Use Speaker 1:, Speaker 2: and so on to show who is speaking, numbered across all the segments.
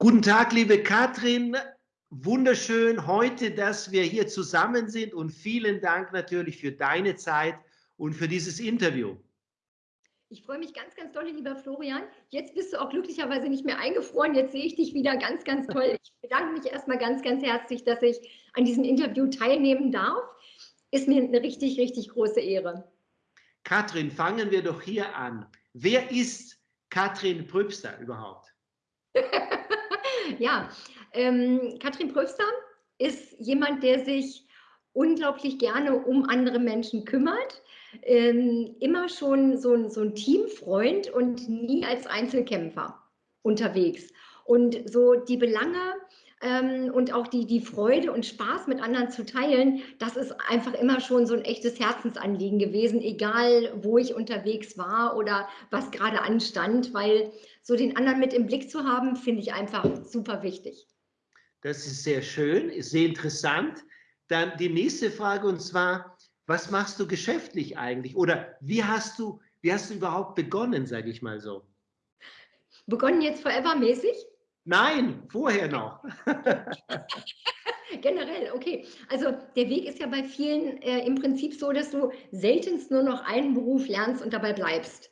Speaker 1: Guten Tag, liebe Katrin. Wunderschön heute, dass wir hier zusammen sind und vielen Dank natürlich für deine Zeit und für dieses Interview.
Speaker 2: Ich freue mich ganz, ganz doll, lieber Florian. Jetzt bist du auch glücklicherweise nicht mehr eingefroren. Jetzt sehe ich dich wieder ganz, ganz toll. Ich bedanke mich erstmal ganz, ganz herzlich, dass ich an diesem Interview teilnehmen darf. Ist mir eine richtig, richtig große Ehre.
Speaker 1: Katrin, fangen wir doch hier an. Wer ist Katrin Pröbster überhaupt?
Speaker 2: ja, ähm, Katrin Pröster ist jemand, der sich unglaublich gerne um andere Menschen kümmert, ähm, immer schon so, so ein Teamfreund und nie als Einzelkämpfer unterwegs. Und so die Belange ähm, und auch die, die Freude und Spaß mit anderen zu teilen, das ist einfach immer schon so ein echtes Herzensanliegen gewesen, egal wo ich unterwegs war oder was gerade anstand, weil so den anderen mit im Blick zu haben, finde ich einfach super wichtig.
Speaker 1: Das ist sehr schön, ist sehr interessant. Dann die nächste Frage und zwar, was machst du geschäftlich eigentlich? Oder wie hast du, wie hast du überhaupt begonnen, sage ich mal so?
Speaker 2: Begonnen jetzt forever-mäßig?
Speaker 1: Nein, vorher noch.
Speaker 2: Generell, okay. Also der Weg ist ja bei vielen äh, im Prinzip so, dass du seltenst nur noch einen Beruf lernst und dabei bleibst.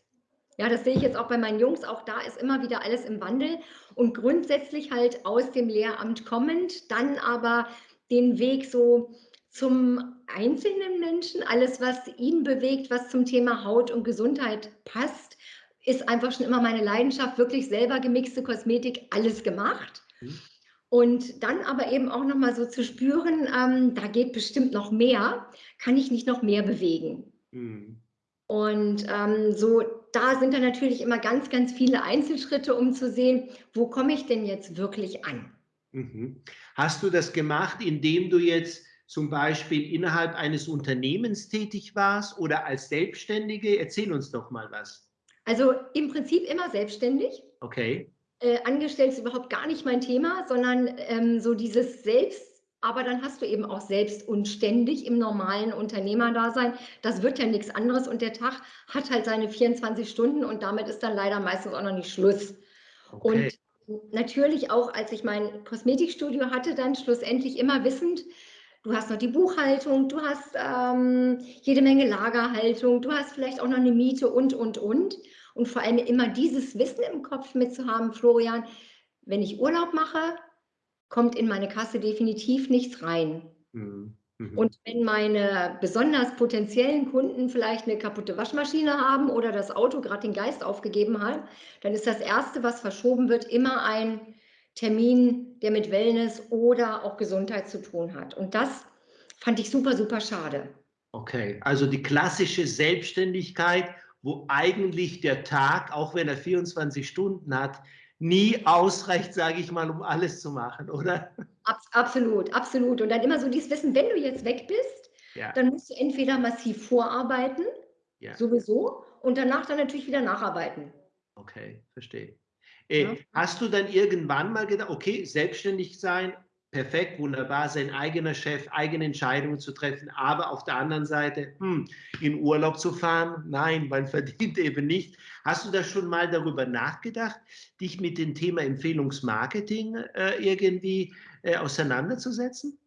Speaker 2: Ja, das sehe ich jetzt auch bei meinen Jungs. Auch da ist immer wieder alles im Wandel und grundsätzlich halt aus dem Lehramt kommend, dann aber den Weg so zum einzelnen Menschen, alles, was ihn bewegt, was zum Thema Haut und Gesundheit passt, ist einfach schon immer meine Leidenschaft, wirklich selber gemixte Kosmetik, alles gemacht. Mhm. Und dann aber eben auch nochmal so zu spüren, ähm, da geht bestimmt noch mehr, kann ich nicht noch mehr bewegen. Mhm. Und ähm, so, da sind dann natürlich immer ganz, ganz viele Einzelschritte, um zu sehen, wo komme ich denn jetzt wirklich an.
Speaker 1: Mhm. Hast du das gemacht, indem du jetzt zum Beispiel innerhalb eines Unternehmens tätig warst oder als Selbstständige? Erzähl uns doch mal was.
Speaker 2: Also im Prinzip immer selbstständig.
Speaker 1: Okay.
Speaker 2: Äh, angestellt ist überhaupt gar nicht mein Thema, sondern ähm, so dieses Selbst, aber dann hast du eben auch selbst und ständig im normalen Unternehmerdasein. Das wird ja nichts anderes und der Tag hat halt seine 24 Stunden und damit ist dann leider meistens auch noch nicht Schluss. Okay. Und natürlich auch, als ich mein Kosmetikstudio hatte, dann schlussendlich immer wissend, Du hast noch die Buchhaltung, du hast ähm, jede Menge Lagerhaltung, du hast vielleicht auch noch eine Miete und, und, und. Und vor allem immer dieses Wissen im Kopf mitzuhaben, Florian, wenn ich Urlaub mache, kommt in meine Kasse definitiv nichts rein. Mhm. Mhm. Und wenn meine besonders potenziellen Kunden vielleicht eine kaputte Waschmaschine haben oder das Auto gerade den Geist aufgegeben hat, dann ist das Erste, was verschoben wird, immer ein Termin, der mit Wellness oder auch Gesundheit zu tun hat. Und das fand ich super, super schade.
Speaker 1: Okay, also die klassische Selbstständigkeit, wo eigentlich der Tag, auch wenn er 24 Stunden hat, nie ausreicht, sage ich mal, um alles zu machen, oder?
Speaker 2: absolut, absolut. Und dann immer so dieses Wissen, wenn du jetzt weg bist, ja. dann musst du entweder massiv vorarbeiten, ja. sowieso, und danach dann natürlich wieder nacharbeiten.
Speaker 1: Okay, verstehe. Äh, ja. Hast du dann irgendwann mal gedacht, okay, selbstständig sein, perfekt, wunderbar, sein eigener Chef, eigene Entscheidungen zu treffen, aber auf der anderen Seite hm, in Urlaub zu fahren, nein, man verdient eben nicht. Hast du da schon mal darüber nachgedacht, dich mit dem Thema Empfehlungsmarketing äh, irgendwie äh, auseinanderzusetzen?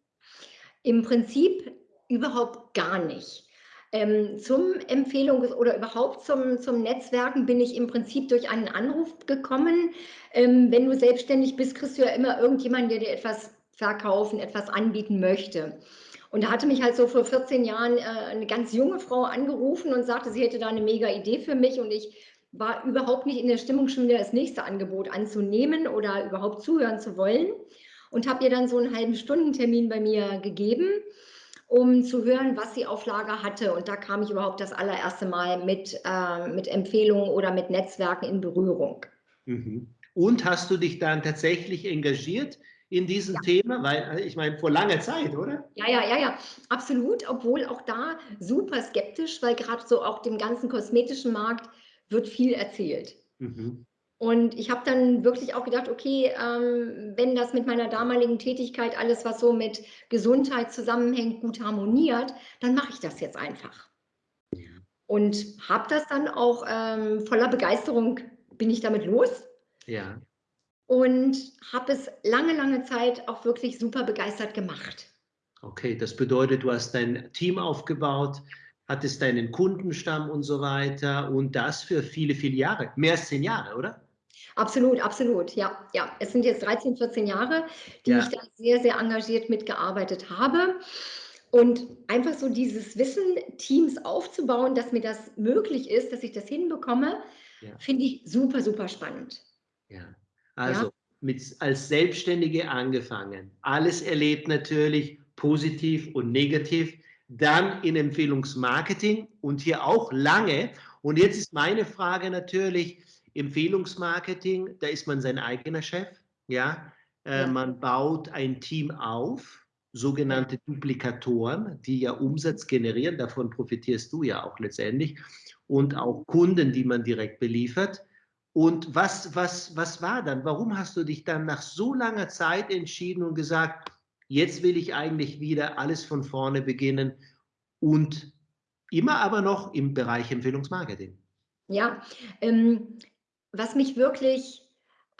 Speaker 2: Im Prinzip überhaupt gar nicht. Ähm, zum Empfehlungs- oder überhaupt zum, zum Netzwerken bin ich im Prinzip durch einen Anruf gekommen. Ähm, wenn du selbstständig bist, kriegst du ja immer irgendjemanden, der dir etwas verkaufen, etwas anbieten möchte. Und da hatte mich halt so vor 14 Jahren äh, eine ganz junge Frau angerufen und sagte, sie hätte da eine mega Idee für mich und ich war überhaupt nicht in der Stimmung, schon wieder das nächste Angebot anzunehmen oder überhaupt zuhören zu wollen und habe ihr dann so einen halben Stundentermin bei mir gegeben um zu hören, was sie auf Lager hatte. Und da kam ich überhaupt das allererste Mal mit, äh, mit Empfehlungen oder mit Netzwerken in Berührung.
Speaker 1: Mhm. Und hast du dich dann tatsächlich engagiert in diesem ja. Thema? Weil, äh, ich meine, vor langer Zeit, oder?
Speaker 2: Ja, ja, ja, ja, absolut. Obwohl auch da super skeptisch, weil gerade so auch dem ganzen kosmetischen Markt wird viel erzählt. Mhm. Und ich habe dann wirklich auch gedacht, okay, ähm, wenn das mit meiner damaligen Tätigkeit, alles, was so mit Gesundheit zusammenhängt, gut harmoniert, dann mache ich das jetzt einfach. Und habe das dann auch ähm, voller Begeisterung, bin ich damit los.
Speaker 1: Ja.
Speaker 2: Und habe es lange, lange Zeit auch wirklich super begeistert gemacht.
Speaker 1: Okay, das bedeutet, du hast dein Team aufgebaut, hattest deinen Kundenstamm und so weiter und das für viele, viele Jahre, mehr als zehn Jahre, oder?
Speaker 2: Absolut, absolut, ja, ja. Es sind jetzt 13, 14 Jahre, die ja. ich da sehr, sehr engagiert mitgearbeitet habe. Und einfach so dieses Wissen, Teams aufzubauen, dass mir das möglich ist, dass ich das hinbekomme, ja. finde ich super, super spannend.
Speaker 1: Ja, also ja? Mit, als Selbstständige angefangen, alles erlebt natürlich, positiv und negativ, dann in Empfehlungsmarketing und hier auch lange. Und jetzt ist meine Frage natürlich, Empfehlungsmarketing, da ist man sein eigener Chef, ja, äh, ja. man baut ein Team auf, sogenannte Duplikatoren, die ja Umsatz generieren, davon profitierst du ja auch letztendlich, und auch Kunden, die man direkt beliefert. Und was, was, was war dann? Warum hast du dich dann nach so langer Zeit entschieden und gesagt, jetzt will ich eigentlich wieder alles von vorne beginnen und immer aber noch im Bereich Empfehlungsmarketing?
Speaker 2: Ja, ähm, was mich wirklich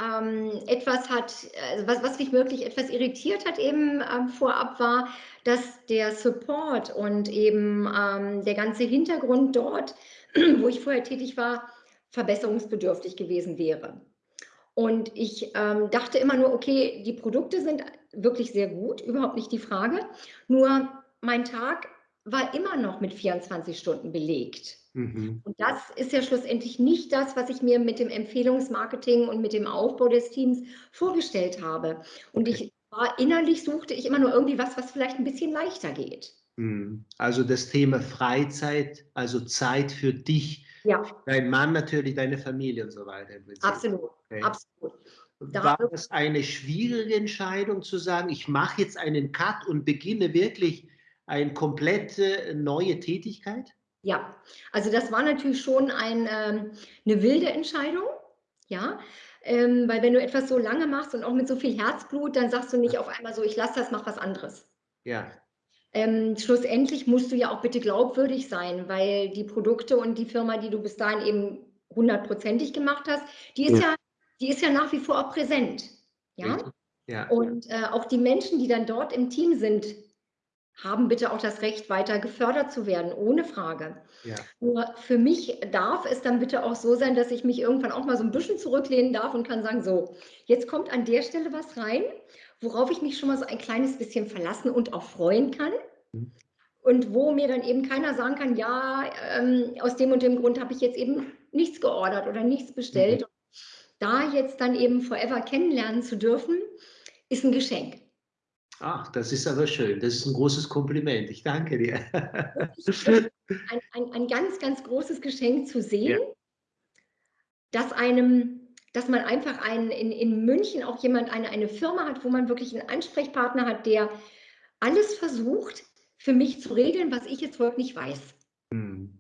Speaker 2: ähm, etwas hat, also was, was mich wirklich etwas irritiert hat eben ähm, vorab war, dass der Support und eben ähm, der ganze Hintergrund dort, wo ich vorher tätig war, verbesserungsbedürftig gewesen wäre. Und ich ähm, dachte immer nur, okay, die Produkte sind wirklich sehr gut, überhaupt nicht die Frage. Nur mein Tag war immer noch mit 24 Stunden belegt. Mhm. Und das ist ja schlussendlich nicht das, was ich mir mit dem Empfehlungsmarketing und mit dem Aufbau des Teams vorgestellt habe. Und ich war innerlich suchte ich immer nur irgendwie was, was vielleicht ein bisschen leichter geht.
Speaker 1: Mhm. Also das Thema Freizeit, also Zeit für dich, ja. dein Mann natürlich, deine Familie und so weiter.
Speaker 2: Absolut, okay. absolut.
Speaker 1: War das eine schwierige Entscheidung zu sagen, ich mache jetzt einen Cut und beginne wirklich eine komplette neue Tätigkeit?
Speaker 2: Ja, also das war natürlich schon ein, ähm, eine wilde Entscheidung, ja, ähm, weil wenn du etwas so lange machst und auch mit so viel Herzblut, dann sagst du nicht auf einmal so, ich lasse das, mach was anderes.
Speaker 1: Ja.
Speaker 2: Ähm, schlussendlich musst du ja auch bitte glaubwürdig sein, weil die Produkte und die Firma, die du bis dahin eben hundertprozentig gemacht hast, die ist ja. ja, die ist ja nach wie vor auch präsent. Ja. ja. Und äh, auch die Menschen, die dann dort im Team sind, haben bitte auch das Recht, weiter gefördert zu werden, ohne Frage. Ja. Nur für mich darf es dann bitte auch so sein, dass ich mich irgendwann auch mal so ein bisschen zurücklehnen darf und kann sagen, so, jetzt kommt an der Stelle was rein, worauf ich mich schon mal so ein kleines bisschen verlassen und auch freuen kann. Mhm. Und wo mir dann eben keiner sagen kann, ja, ähm, aus dem und dem Grund habe ich jetzt eben nichts geordert oder nichts bestellt. Mhm. Da jetzt dann eben Forever kennenlernen zu dürfen, ist ein Geschenk.
Speaker 1: Ach, das ist aber schön. Das ist ein großes Kompliment. Ich danke dir.
Speaker 2: Ein, ein, ein ganz, ganz großes Geschenk zu sehen, ja. dass einem, dass man einfach einen, in, in München auch jemand, eine, eine Firma hat, wo man wirklich einen Ansprechpartner hat, der alles versucht, für mich zu regeln, was ich jetzt wirklich nicht weiß. Hm.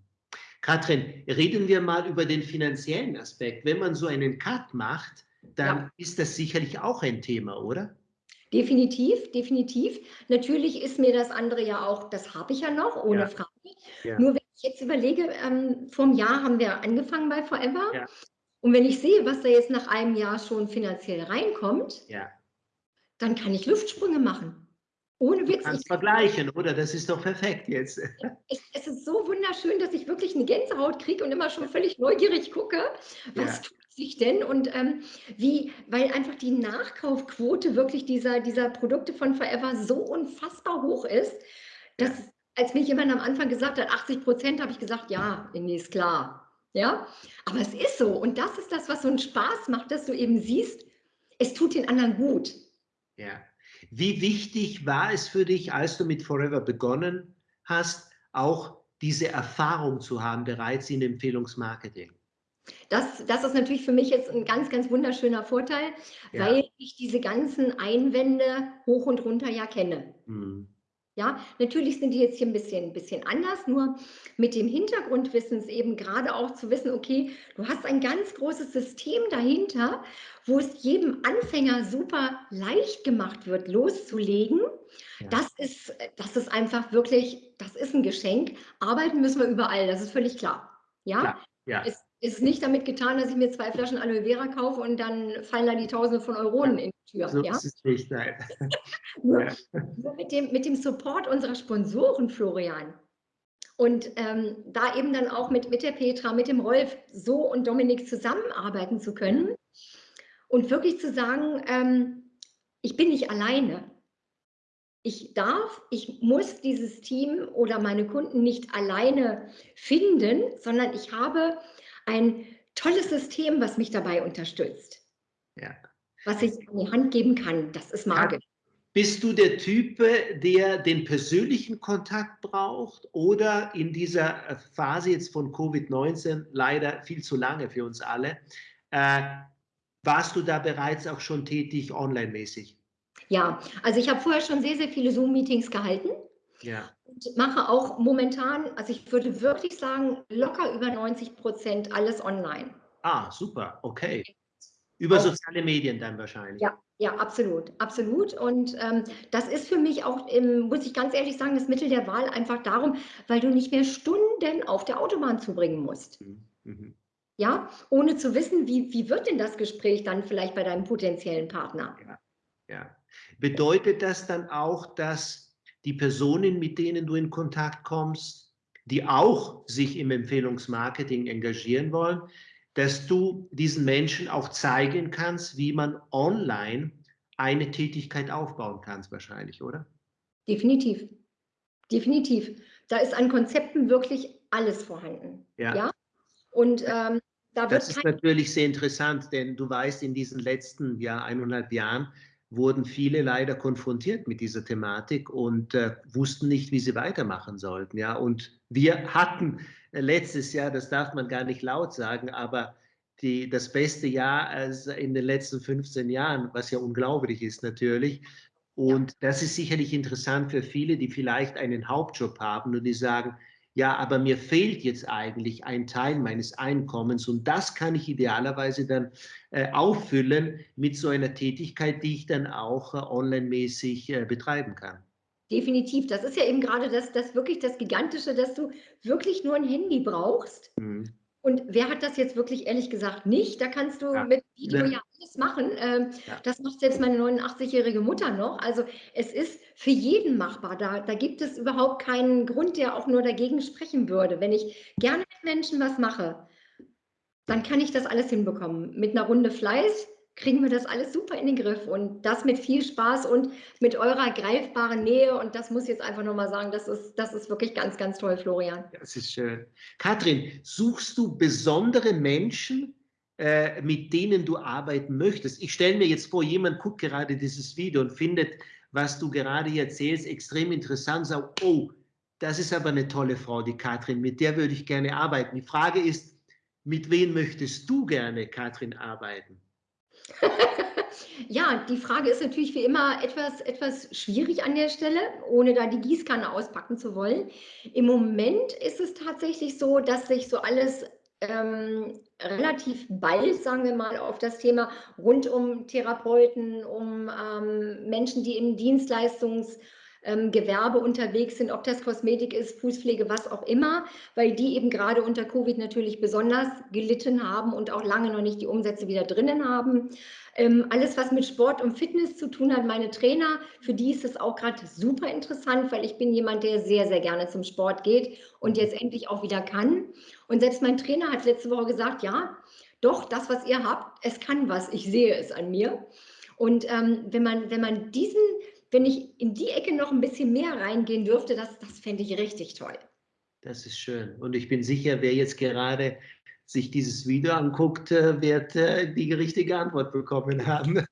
Speaker 1: Katrin, reden wir mal über den finanziellen Aspekt. Wenn man so einen Cut macht, dann ja. ist das sicherlich auch ein Thema, oder?
Speaker 2: Definitiv, definitiv. Natürlich ist mir das andere ja auch, das habe ich ja noch, ohne ja. Frage. Ja. Nur wenn ich jetzt überlege, ähm, vor einem Jahr haben wir angefangen bei Forever. Ja. Und wenn ich sehe, was da jetzt nach einem Jahr schon finanziell reinkommt, dann kann ich Luftsprünge machen.
Speaker 1: Ohne Witz. Du kannst vergleichen, oder? Das ist doch perfekt jetzt.
Speaker 2: Ich, es ist so wunderschön, dass ich wirklich eine Gänsehaut kriege und immer schon völlig neugierig gucke, was tut sich denn und ähm, wie, weil einfach die Nachkaufquote wirklich dieser, dieser Produkte von Forever so unfassbar hoch ist, dass als mir jemand am Anfang gesagt hat, 80 Prozent, habe ich gesagt, ja, nee, ist klar. Ja, aber es ist so und das ist das, was so einen Spaß macht, dass du eben siehst, es tut den anderen gut.
Speaker 1: Ja. Wie wichtig war es für dich, als du mit Forever begonnen hast, auch diese Erfahrung zu haben, bereits in Empfehlungsmarketing?
Speaker 2: Das, das ist natürlich für mich jetzt ein ganz, ganz wunderschöner Vorteil, ja. weil ich diese ganzen Einwände hoch und runter ja kenne. Mhm. Ja, natürlich sind die jetzt hier ein bisschen, ein bisschen anders, nur mit dem Hintergrundwissens eben gerade auch zu wissen, okay, du hast ein ganz großes System dahinter, wo es jedem Anfänger super leicht gemacht wird, loszulegen. Ja. Das, ist, das ist einfach wirklich, das ist ein Geschenk. Arbeiten müssen wir überall, das ist völlig klar. Ja,
Speaker 1: ja. ja.
Speaker 2: Es, ist nicht damit getan, dass ich mir zwei Flaschen Aloe Vera kaufe und dann fallen da die Tausende von Euronen in die Tür.
Speaker 1: So
Speaker 2: ja?
Speaker 1: ist es nicht, nein.
Speaker 2: nur mit, dem, mit dem Support unserer Sponsoren, Florian. Und ähm, da eben dann auch mit, mit der Petra, mit dem Rolf so und Dominik zusammenarbeiten zu können und wirklich zu sagen, ähm, ich bin nicht alleine. Ich darf, ich muss dieses Team oder meine Kunden nicht alleine finden, sondern ich habe ein tolles System, was mich dabei unterstützt.
Speaker 1: Ja.
Speaker 2: Was ich an die Hand geben kann. Das ist magisch.
Speaker 1: Bist du der Typ, der den persönlichen Kontakt braucht oder in dieser Phase jetzt von Covid-19, leider viel zu lange für uns alle, äh, warst du da bereits auch schon tätig online-mäßig?
Speaker 2: Ja, also ich habe vorher schon sehr, sehr viele Zoom-Meetings gehalten.
Speaker 1: Ja.
Speaker 2: Mache auch momentan, also ich würde wirklich sagen, locker über 90 Prozent alles online.
Speaker 1: Ah, super, okay. Über auch, soziale Medien dann wahrscheinlich.
Speaker 2: Ja, ja, absolut, absolut. Und ähm, das ist für mich auch, ähm, muss ich ganz ehrlich sagen, das Mittel der Wahl einfach darum, weil du nicht mehr Stunden auf der Autobahn zubringen musst. Mhm. mhm. Ja, ohne zu wissen, wie, wie wird denn das Gespräch dann vielleicht bei deinem potenziellen Partner?
Speaker 1: Ja, ja. Bedeutet das dann auch, dass die Personen, mit denen du in Kontakt kommst, die auch sich im Empfehlungsmarketing engagieren wollen, dass du diesen Menschen auch zeigen kannst, wie man online eine Tätigkeit aufbauen kann, wahrscheinlich, oder?
Speaker 2: Definitiv. Definitiv. Da ist an Konzepten wirklich alles vorhanden.
Speaker 1: Ja.
Speaker 2: ja? Und ähm,
Speaker 1: da das ist natürlich sehr interessant, denn du weißt, in diesen letzten ja, eineinhalb Jahren wurden viele leider konfrontiert mit dieser Thematik und äh, wussten nicht, wie sie weitermachen sollten. Ja, und wir hatten äh, letztes Jahr, das darf man gar nicht laut sagen, aber die, das beste Jahr in den letzten 15 Jahren, was ja unglaublich ist natürlich. Und das ist sicherlich interessant für viele, die vielleicht einen Hauptjob haben und die sagen, ja, aber mir fehlt jetzt eigentlich ein Teil meines Einkommens und das kann ich idealerweise dann äh, auffüllen mit so einer Tätigkeit, die ich dann auch äh, online-mäßig äh, betreiben kann.
Speaker 2: Definitiv. Das ist ja eben gerade das, das wirklich das Gigantische, dass du wirklich nur ein Handy brauchst. Mhm. Und wer hat das jetzt wirklich ehrlich gesagt nicht? Da kannst du ja. mit Video ja alles machen. Ähm, ja. Das macht selbst meine 89-jährige Mutter noch. Also es ist für jeden machbar. Da, da gibt es überhaupt keinen Grund, der auch nur dagegen sprechen würde. Wenn ich gerne mit Menschen was mache, dann kann ich das alles hinbekommen. Mit einer Runde Fleiß kriegen wir das alles super in den Griff und das mit viel Spaß und mit eurer greifbaren Nähe. Und das muss ich jetzt einfach nochmal sagen, das ist, das ist wirklich ganz, ganz toll, Florian.
Speaker 1: Das ist schön. Katrin, suchst du besondere Menschen, äh, mit denen du arbeiten möchtest? Ich stelle mir jetzt vor, jemand guckt gerade dieses Video und findet was du gerade erzählst, extrem interessant. Sag, oh, das ist aber eine tolle Frau, die Katrin, mit der würde ich gerne arbeiten. Die Frage ist, mit wem möchtest du gerne, Katrin, arbeiten?
Speaker 2: ja, die Frage ist natürlich wie immer etwas, etwas schwierig an der Stelle, ohne da die Gießkanne auspacken zu wollen. Im Moment ist es tatsächlich so, dass sich so alles ähm, relativ bald, sagen wir mal, auf das Thema rund um Therapeuten, um ähm, Menschen, die im Dienstleistungsgewerbe ähm, unterwegs sind, ob das Kosmetik ist, Fußpflege, was auch immer, weil die eben gerade unter Covid natürlich besonders gelitten haben und auch lange noch nicht die Umsätze wieder drinnen haben. Ähm, alles, was mit Sport und Fitness zu tun hat, meine Trainer, für die ist es auch gerade super interessant, weil ich bin jemand, der sehr, sehr gerne zum Sport geht und jetzt endlich auch wieder kann. Und selbst mein Trainer hat letzte Woche gesagt, ja, doch, das, was ihr habt, es kann was, ich sehe es an mir. Und ähm, wenn, man, wenn man diesen, wenn ich in die Ecke noch ein bisschen mehr reingehen dürfte, das, das fände ich richtig toll.
Speaker 1: Das ist schön. Und ich bin sicher, wer jetzt gerade sich dieses Video anguckt, äh, wird äh, die richtige Antwort bekommen haben.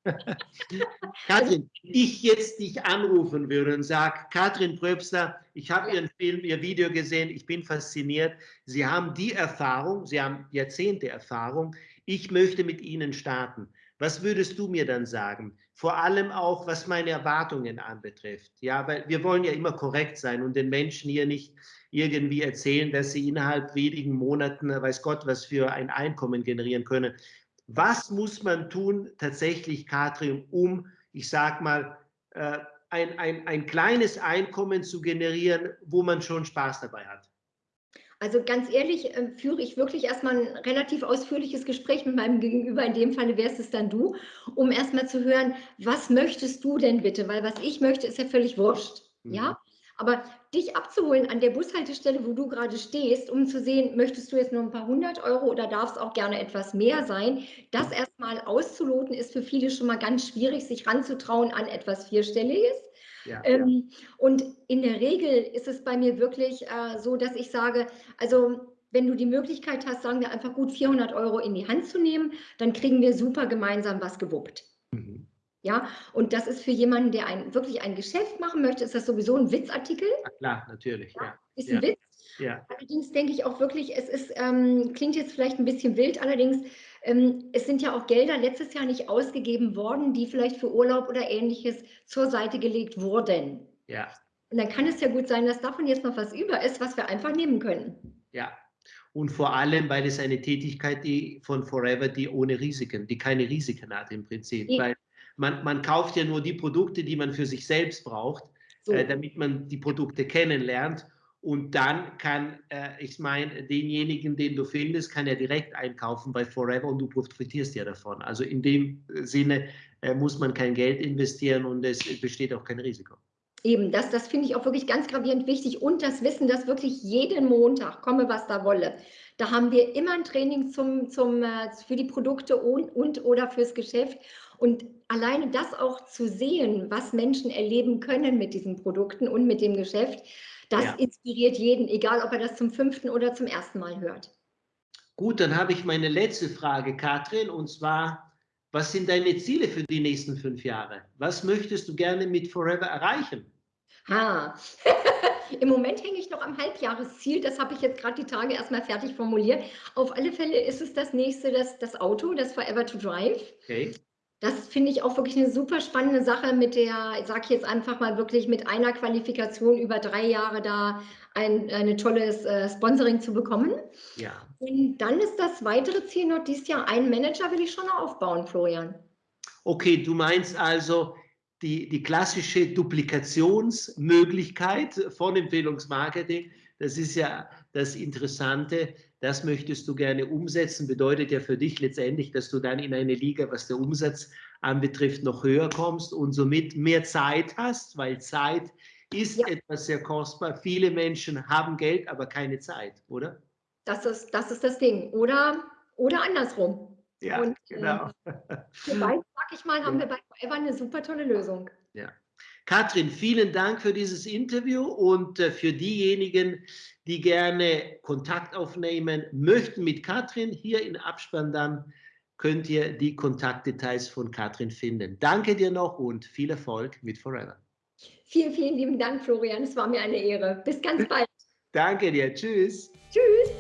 Speaker 1: Katrin, ich jetzt dich anrufen würde und sage, Katrin Pröbster, ich habe Ihren Film, Ihr Video gesehen, ich bin fasziniert. Sie haben die Erfahrung, Sie haben Jahrzehnte Erfahrung. Ich möchte mit Ihnen starten. Was würdest du mir dann sagen? Vor allem auch, was meine Erwartungen anbetrifft. Ja, weil wir wollen ja immer korrekt sein und den Menschen hier nicht irgendwie erzählen, dass sie innerhalb wenigen Monaten, weiß Gott, was für ein Einkommen generieren können. Was muss man tun, tatsächlich, Katrin, um, ich sag mal, äh, ein, ein, ein kleines Einkommen zu generieren, wo man schon Spaß dabei hat?
Speaker 2: Also ganz ehrlich, äh, führe ich wirklich erstmal ein relativ ausführliches Gespräch mit meinem Gegenüber, in dem Falle wärst es dann du, um erstmal zu hören, was möchtest du denn bitte? Weil was ich möchte, ist ja völlig wurscht. Mhm. Ja? Aber dich abzuholen an der Bushaltestelle, wo du gerade stehst, um zu sehen, möchtest du jetzt nur ein paar hundert Euro oder darf es auch gerne etwas mehr sein, das erstmal auszuloten, ist für viele schon mal ganz schwierig, sich ranzutrauen an etwas Vierstelliges. Ja, ähm, ja. Und in der Regel ist es bei mir wirklich äh, so, dass ich sage, also wenn du die Möglichkeit hast, sagen wir einfach gut 400 Euro in die Hand zu nehmen, dann kriegen wir super gemeinsam was gewuppt. Mhm. Ja, und das ist für jemanden, der ein, wirklich ein Geschäft machen möchte, ist das sowieso ein Witzartikel.
Speaker 1: Ja, klar, natürlich. Ja,
Speaker 2: Ist ein Witz. Ja. Allerdings denke ich auch wirklich, es ist, ähm, klingt jetzt vielleicht ein bisschen wild, allerdings, es sind ja auch Gelder letztes Jahr nicht ausgegeben worden, die vielleicht für Urlaub oder ähnliches zur Seite gelegt wurden.
Speaker 1: Ja.
Speaker 2: Und dann kann es ja gut sein, dass davon jetzt noch was über ist, was wir einfach nehmen können.
Speaker 1: Ja. Und vor allem, weil es eine Tätigkeit die von Forever, die ohne Risiken, die keine Risiken hat im Prinzip. Ja. Weil man, man kauft ja nur die Produkte, die man für sich selbst braucht, so. äh, damit man die Produkte kennenlernt. Und dann kann, äh, ich meine, denjenigen, den du findest, kann er direkt einkaufen bei Forever und du profitierst ja davon. Also in dem Sinne äh, muss man kein Geld investieren und es besteht auch kein Risiko.
Speaker 2: Eben, das, das finde ich auch wirklich ganz gravierend wichtig und das Wissen, dass wirklich jeden Montag, komme was da wolle, da haben wir immer ein Training zum, zum, äh, für die Produkte und, und oder fürs Geschäft und alleine das auch zu sehen, was Menschen erleben können mit diesen Produkten und mit dem Geschäft, das ja. inspiriert jeden, egal ob er das zum fünften oder zum ersten Mal hört.
Speaker 1: Gut, dann habe ich meine letzte Frage, Katrin, und zwar, was sind deine Ziele für die nächsten fünf Jahre? Was möchtest du gerne mit Forever erreichen?
Speaker 2: Ha. Im Moment hänge ich noch am Halbjahresziel. Das habe ich jetzt gerade die Tage erstmal fertig formuliert. Auf alle Fälle ist es das nächste, das, das Auto, das Forever to Drive. Okay. Das finde ich auch wirklich eine super spannende Sache mit der, ich sage jetzt einfach mal wirklich mit einer Qualifikation über drei Jahre da ein eine tolles äh, Sponsoring zu bekommen.
Speaker 1: Ja.
Speaker 2: Und dann ist das weitere Ziel noch dieses Jahr, einen Manager will ich schon aufbauen, Florian.
Speaker 1: Okay, du meinst also die, die klassische Duplikationsmöglichkeit von Empfehlungsmarketing. Das ist ja das Interessante das möchtest du gerne umsetzen, bedeutet ja für dich letztendlich, dass du dann in eine Liga, was der Umsatz anbetrifft, noch höher kommst und somit mehr Zeit hast, weil Zeit ist ja. etwas sehr kostbar. Viele Menschen haben Geld, aber keine Zeit, oder?
Speaker 2: Das ist das, ist das Ding. Oder, oder andersrum.
Speaker 1: Ja, und, genau.
Speaker 2: Äh, für beide, sag ich mal, haben wir bei Forever eine super tolle Lösung.
Speaker 1: Ja. Katrin, vielen Dank für dieses Interview und äh, für diejenigen, die gerne Kontakt aufnehmen möchten mit Katrin, hier in Abspann dann könnt ihr die Kontaktdetails von Katrin finden. Danke dir noch und viel Erfolg mit Forever.
Speaker 2: Vielen, vielen lieben Dank, Florian. Es war mir eine Ehre. Bis ganz bald.
Speaker 1: Danke dir. Tschüss.
Speaker 2: Tschüss.